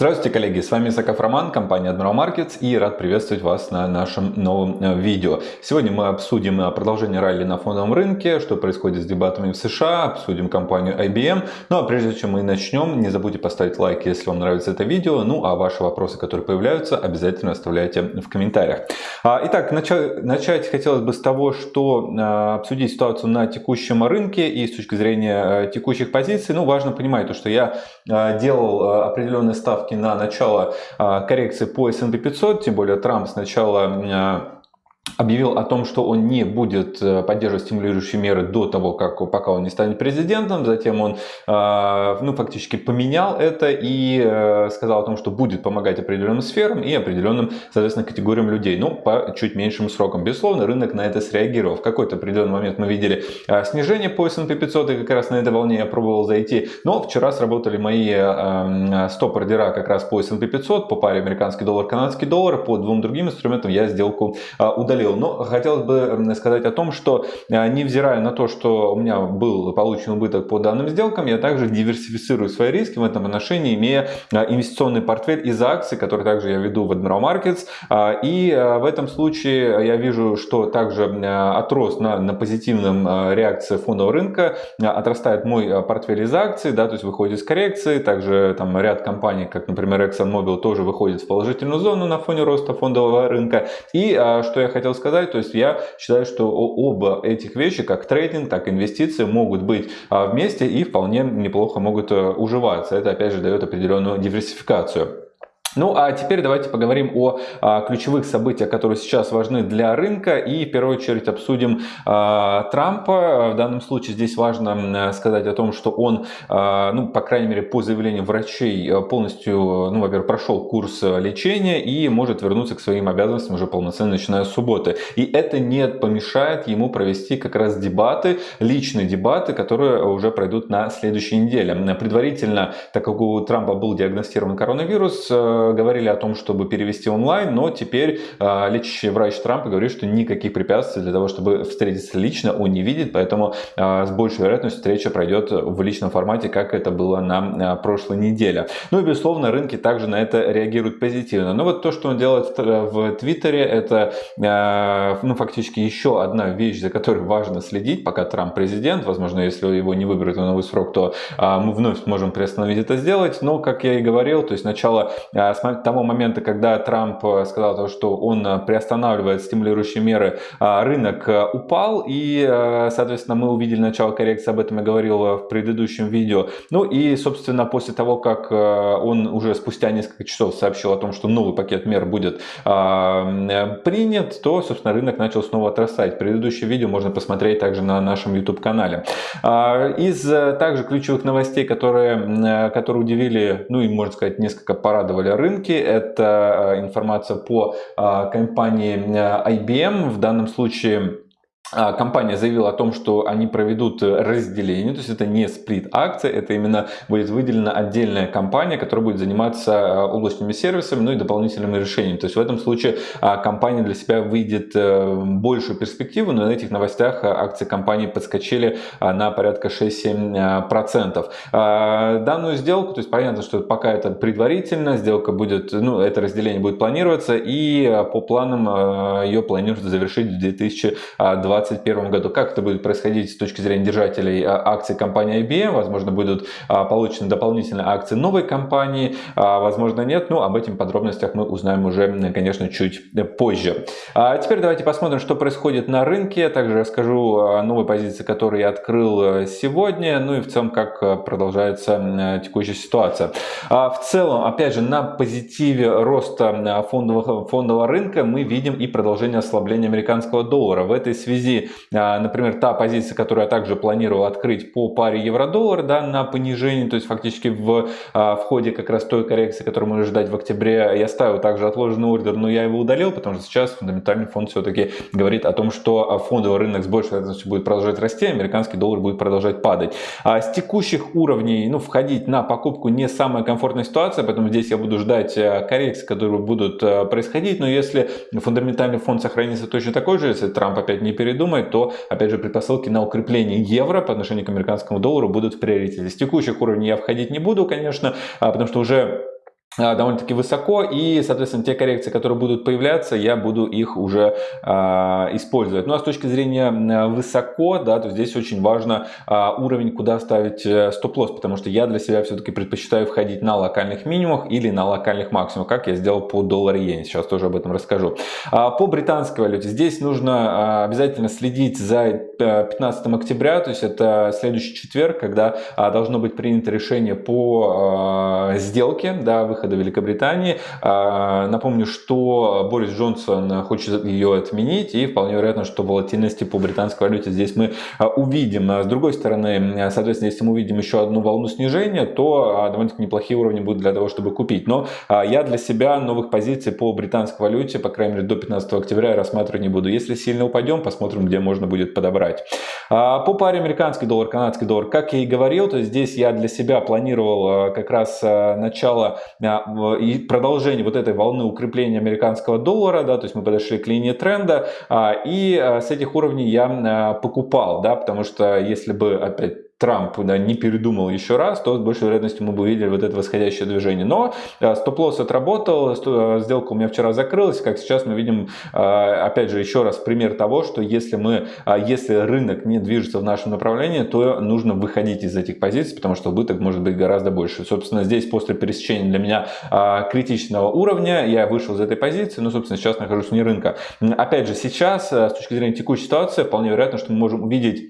Здравствуйте, коллеги! С вами Саков Роман, компания Admiral Markets и рад приветствовать вас на нашем новом э, видео. Сегодня мы обсудим э, продолжение ралли на фондовом рынке, что происходит с дебатами в США, обсудим компанию IBM. Ну а прежде чем мы начнем, не забудьте поставить лайк, если вам нравится это видео. Ну а ваши вопросы, которые появляются, обязательно оставляйте в комментариях. А, итак, начать, хотелось бы с того, что а, обсудить ситуацию на текущем рынке и с точки зрения текущих позиций. Ну важно понимать, то, что я делал определенные ставки ставки на начало а, коррекции по S&P 500, тем более Трамп сначала а, объявил о том, что он не будет э, поддерживать стимулирующие меры до того, как, пока он не станет президентом. Затем он э, ну, фактически поменял это и э, сказал о том, что будет помогать определенным сферам и определенным, соответственно, категориям людей, ну, по чуть меньшим срокам. Безусловно, рынок на это среагировал. В какой-то определенный момент мы видели снижение по S&P 500, и как раз на этой волне я пробовал зайти. Но вчера сработали мои стоп-ордера как раз по S&P 500, по паре американский доллар, канадский доллар. По двум другим инструментам я сделку удалил удалил. Но хотелось бы сказать о том, что а, невзирая на то, что у меня был получен убыток по данным сделкам, я также диверсифицирую свои риски в этом отношении, имея а, инвестиционный портфель из акций, который также я веду в Admiral Markets. А, и в этом случае я вижу, что также отрос на, на позитивном реакции фондового рынка, отрастает мой портфель из акций, да, то есть выходит из коррекции, также там ряд компаний, как, например, ExxonMobil, тоже выходит в положительную зону на фоне роста фондового рынка. И что я хотел хотел сказать, то есть я считаю, что оба этих вещи, как трейдинг, так и инвестиции, могут быть а, вместе и вполне неплохо могут э, уживаться. Это опять же дает определенную диверсификацию. Ну а теперь давайте поговорим о а, ключевых событиях, которые сейчас важны для рынка и в первую очередь обсудим а, Трампа. В данном случае здесь важно сказать о том, что он, а, ну по крайней мере по заявлению врачей, полностью, ну во-первых, прошел курс лечения и может вернуться к своим обязанностям уже полноценно начиная с субботы. И это не помешает ему провести как раз дебаты, личные дебаты, которые уже пройдут на следующей неделе. Предварительно, так как у Трампа был диагностирован коронавирус, говорили о том, чтобы перевести онлайн, но теперь а, лечащий врач Трампа говорит, что никаких препятствий для того, чтобы встретиться лично, он не видит, поэтому а, с большей вероятностью встреча пройдет в личном формате, как это было на прошлой неделе. Ну и, безусловно, рынки также на это реагируют позитивно. Но вот то, что он делает в Твиттере, это ну, фактически еще одна вещь, за которой важно следить, пока Трамп президент. Возможно, если его не выберут на новый срок, то мы вновь сможем приостановить это сделать. Но, как я и говорил, то есть начало с того момента, когда Трамп э, сказал, что он э, приостанавливает стимулирующие меры, а, рынок э, упал, и, соответственно, мы увидели начало коррекции, об этом я говорил в предыдущем видео. Ну и, собственно, после того, как он уже спустя несколько часов сообщил о том, что новый пакет мер будет а, принят, то, собственно, рынок начал снова отрастать. Предыдущее видео можно посмотреть также на нашем YouTube-канале. А, из также ключевых новостей, которые, которые удивили, ну и, можно сказать, несколько порадовали рынке. Это э, информация по э, компании э, IBM. В данном случае компания заявила о том, что они проведут разделение, то есть это не сплит акции, это именно будет выделена отдельная компания, которая будет заниматься а, облачными сервисами, ну и дополнительными решениями. То есть в этом случае а, компания для себя выйдет э, большую перспективу, но на этих новостях акции компании подскочили на порядка 6-7%. Данную сделку, то есть понятно, что пока это предварительно, сделка будет, ну это разделение будет планироваться и по планам ее планируют завершить в 2020 2021 году. Как это будет происходить с точки зрения держателей а, акций компании IBM? Возможно, будут а, получены дополнительные акции новой компании, а, возможно, нет. Но об этих подробностях мы узнаем уже, конечно, чуть позже. А теперь давайте посмотрим, что происходит на рынке. Также расскажу о новой позиции, которую я открыл э, сегодня. Ну и в целом, как э, продолжается текущая ситуация. В целом, опять же, на позитиве роста фондового, фондового рынка мы видим и продолжение ослабления американского доллара. В этой связи связи, а, например, та позиция, которую я также планировал открыть по паре евро-доллар да, на понижение, то есть фактически в, а, в ходе как раз той коррекции, которую можно ждать в октябре, я ставил также отложенный ордер, но я его удалил, потому что сейчас фундаментальный фонд все-таки говорит о том, что фондовый рынок с большей вероятностью будет продолжать расти, а американский доллар будет продолжать падать. А с текущих уровней ну, входить на покупку не самая комфортная ситуация, поэтому здесь я буду ждать коррекции, которые будут происходить, но если фундаментальный фонд сохранится точно такой же, если Трамп опять не перейдет передумает, то, опять же, предпосылки на укрепление евро по отношению к американскому доллару будут в приоритете. С текущих уровней я входить не буду, конечно, а, потому что уже довольно-таки высоко, и, соответственно, те коррекции, которые будут появляться, я буду их уже э, использовать. Ну а с точки зрения высоко, да, то здесь очень важно э, уровень, куда ставить э, стоп-лосс, потому что я для себя все-таки предпочитаю входить на локальных минимумах или на локальных максимумах, как я сделал по доллару иене, сейчас тоже об этом расскажу. А по британской валюте здесь нужно обязательно следить за 15 октября, то есть это следующий четверг, когда должно быть принято решение по сделке, да, выхода выхода Великобритании. А, напомню, что Борис Джонсон хочет ее отменить, и вполне вероятно, что волатильности по британской валюте здесь мы а, увидим. А с другой стороны, соответственно, если мы увидим еще одну волну снижения, то довольно-таки неплохие уровни будут для того, чтобы купить. Но я для себя новых позиций по британской валюте, по крайней мере, до 15 октября рассматривать не буду. Если сильно упадем, посмотрим, где можно будет подобрать. По паре американский доллар, канадский доллар, как я и говорил, то здесь я для себя планировал как раз начало и продолжение вот этой волны укрепления американского доллара, да, то есть мы подошли к линии тренда, а, и а, с этих уровней я а, покупал, да, потому что если бы опять Трамп да, не передумал еще раз, то с большей вероятностью мы бы увидели вот это восходящее движение. Но э, стоп-лосс отработал, э, сделка у меня вчера закрылась, как сейчас мы видим, э, опять же, еще раз пример того, что если, мы, если рынок не движется в нашем направлении, то нужно выходить из этих позиций, потому что убыток может быть гораздо больше. Собственно, здесь после пересечения для меня критичного уровня я вышел из этой позиции, но, собственно, сейчас нахожусь вне рынка. Опять же, сейчас, с точки зрения текущей ситуации, вполне вероятно, что мы можем увидеть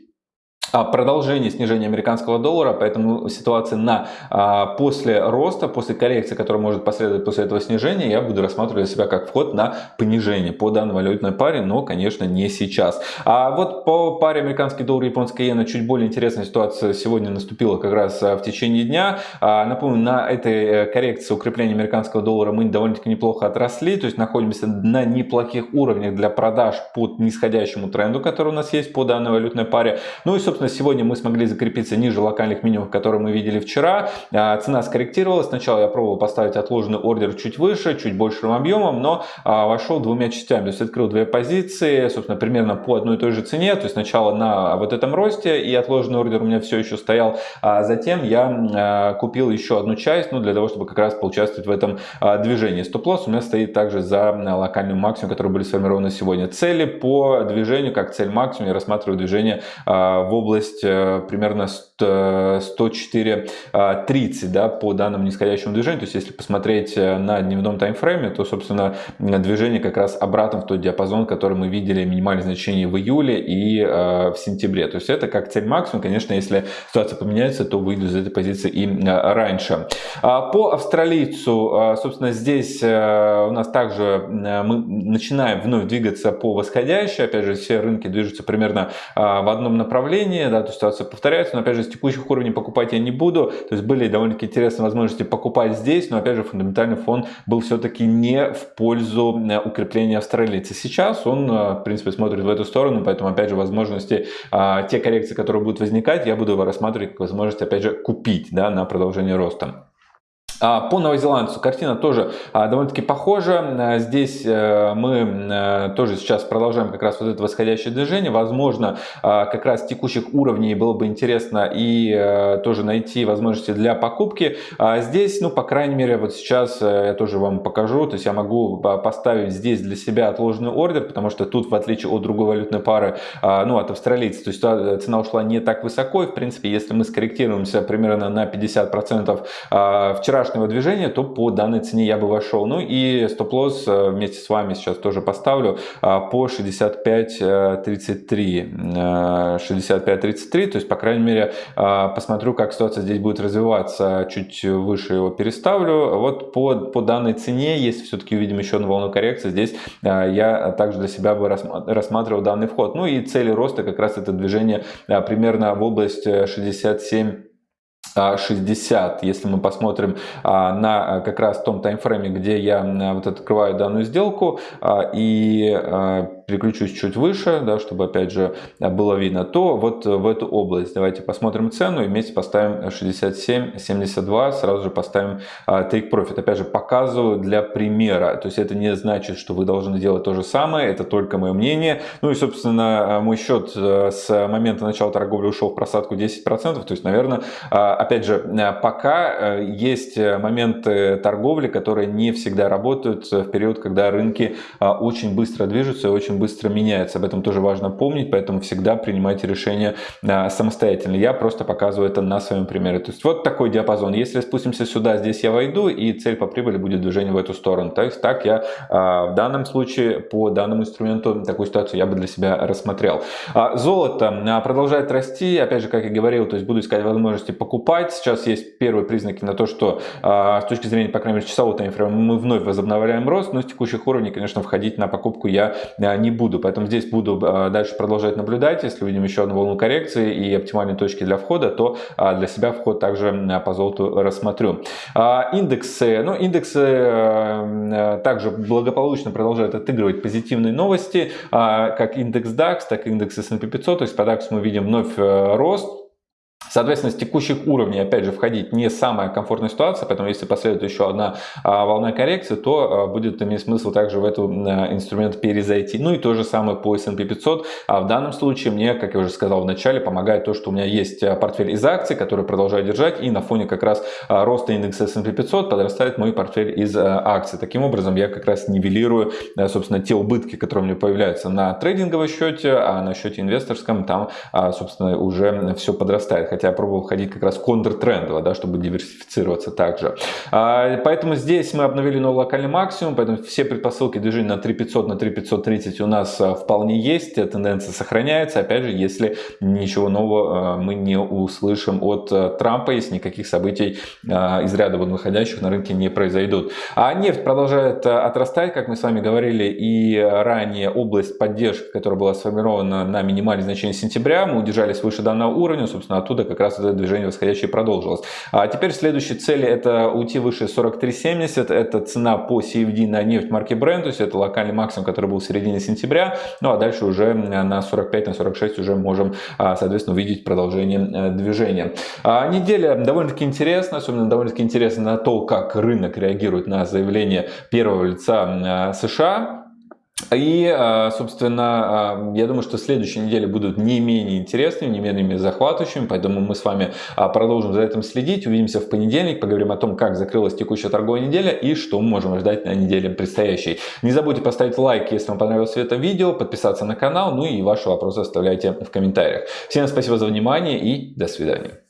продолжение снижения американского доллара, поэтому ситуация на а, после роста, после коррекции, которая может последовать после этого снижения, я буду рассматривать себя как вход на понижение по данной валютной паре, но, конечно, не сейчас. А вот по паре американский доллар и японская иена чуть более интересная ситуация сегодня наступила как раз а, в течение дня. Напомню, на этой э, коррекции укрепления американского доллара мы довольно-таки неплохо отросли, то есть находимся на неплохих уровнях для продаж под нисходящему тренду, который у нас есть по данной валютной паре. Ну и, собственно, Собственно, сегодня мы смогли закрепиться ниже локальных минимумов, которые мы видели вчера. А, цена скорректировалась. Сначала я пробовал поставить отложенный ордер чуть выше, чуть большим объемом, но а, вошел двумя частями. То есть открыл две позиции, собственно, примерно по одной и той же цене. То есть сначала на вот этом росте и отложенный ордер у меня все еще стоял. А затем я купил еще одну часть, ну, для того, чтобы как раз поучаствовать в этом движении. Стоп-лосс у меня стоит также за локальным максимум, которые были сформированы сегодня. Цели по движению, как цель максимум, я рассматриваю движение в области область э, примерно 104.30 э, да, по данному нисходящему движению. То есть, если посмотреть э, на дневном таймфрейме, то, собственно, движение как раз обратно в тот диапазон, который мы видели минимальное значение в июле и в сентябре. То есть, это как цель максимум. Конечно, если ситуация поменяется, то выйду из этой позиции и раньше. А по австралийцу, собственно, здесь у нас также мы начинаем вновь двигаться по восходящей. Опять же, все рынки движутся примерно в одном направлении изменения, да, то ситуация повторяется, но опять же с текущих уровней покупать я не буду, то есть были довольно-таки интересные возможности покупать здесь, но опять же фундаментальный фон был все-таки не в пользу э, укрепления австралийца. Сейчас он, э, в принципе, смотрит в эту сторону, поэтому опять же возможности, а, те коррекции, которые будут возникать, я буду рассматривать как возможность, опять же, купить да, на продолжение роста. А, по новозеландцу картина тоже а, довольно-таки похожа. А, здесь э, мы тоже сейчас продолжаем как раз вот это восходящее движение. Возможно, как раз текущих уровней было бы интересно и э, тоже найти возможности для покупки. Здесь, ну, по крайней мере, вот сейчас э, я тоже вам покажу. То есть я могу поставить здесь для себя отложенный ордер, потому что тут, в отличие от другой валютной пары, ну, от австралийца, то есть цена ушла не так высоко. И, в принципе, если мы скорректируемся примерно на 50% вчерашнего вчерашнего движения, то по данной цене я бы вошел. Ну и стоп-лосс э, вместе с вами сейчас тоже поставлю а, по 65.33. 65.33, э, то есть, по крайней мере, а, посмотрю, как ситуация здесь будет развиваться. Чуть выше его переставлю. Вот по, по данной цене, если все-таки увидим еще одну волну коррекции, здесь а, я также для себя бы рассматривал данный вход. Ну и цели роста как раз это движение примерно в область 67 60, если мы посмотрим а, на а, как раз том таймфрейме, где я вот открываю данную сделку, а, и переключусь чуть выше, да, чтобы опять же было видно, то вот в эту область давайте посмотрим цену и вместе поставим 67.72, сразу же поставим Take Profit. Опять же показываю для примера, то есть это не значит, что вы должны делать то же самое, это только мое мнение. Ну и собственно мой счет э, с момента начала торговли ушел в просадку 10%, то есть наверное, опять же, пока э, есть моменты торговли, которые не всегда работают в период, когда рынки очень быстро движутся и очень быстро меняются. Об этом тоже важно помнить, поэтому всегда принимайте решения самостоятельно. Я просто показываю это на своем примере. То есть вот такой диапазон. Если спустимся сюда, здесь я войду, и цель по прибыли будет движение в эту сторону. То есть так я в данном случае по данному инструменту такую ситуацию я бы для себя рассмотрел. Золото продолжает расти. Опять же, как я говорил, то есть буду искать возможности покупать. Сейчас есть первые признаки на то, что с точки зрения, по крайней мере, часового таймфрейма мы вновь возобновляем рост, но с текущих уровней, конечно, входить на покупку я не буду. Поэтому здесь буду дальше продолжать наблюдать. Если увидим еще одну волну коррекции и оптимальные точки для входа, то для себя вход также по золоту рассмотрю. Индексы. Ну, индексы также благополучно продолжают отыгрывать позитивные новости, как индекс DAX, так и индекс S&P 500. То есть по DAX мы видим вновь э, рост. Соответственно, с текущих уровней, опять же, входить не самая комфортная ситуация, поэтому если последует еще одна а, волна коррекции, то а, будет иметь смысл также в этот а, инструмент перезайти. Ну и то же самое по S&P 500. А в данном случае мне, как я уже сказал в начале, помогает то, что у меня есть портфель из акций, который продолжаю держать, и на фоне как раз роста индекса S&P 500 подрастает мой портфель из акций. Таким образом, я как раз нивелирую, собственно, те убытки, которые у меня появляются на трейдинговом счете, а на счете инвесторском там, собственно, уже все подрастает хотя пробовал ходить как раз контртрендово, да, чтобы диверсифицироваться также. А, поэтому здесь мы обновили новый локальный максимум, поэтому все предпосылки движения на 3500, на 3530 у нас а, вполне есть, тенденция сохраняется, опять же, если ничего нового а, мы не услышим от Трампа, если никаких событий из ряда вот выходящих на рынке не произойдут. А нефть продолжает отрастать, как мы с вами говорили, и ранее область поддержки, которая была сформирована на минимальное значение сентября, мы удержались выше данного уровня, собственно, оттуда как раз это движение восходящее продолжилось. А теперь следующие цели это уйти выше 43.70, это цена по CFD на нефть марки Brent, то есть это локальный максимум, который был в середине сентября, ну а дальше уже на 45, на 46 уже можем, а, соответственно, увидеть продолжение э, движения. А неделя довольно-таки интересна, особенно довольно-таки интересна на то, как рынок реагирует на заявление первого лица США. И, а, собственно, а, я думаю, что следующие недели будут не менее интересными, не менее захватывающими, поэтому мы с вами а, продолжим за этим следить. Увидимся в понедельник, поговорим о том, как закрылась текущая торговая неделя и что мы можем ждать на неделе предстоящей. Не забудьте поставить лайк, если вам понравилось это видео, подписаться на канал, ну и ваши вопросы оставляйте в комментариях. Всем спасибо за внимание и до свидания.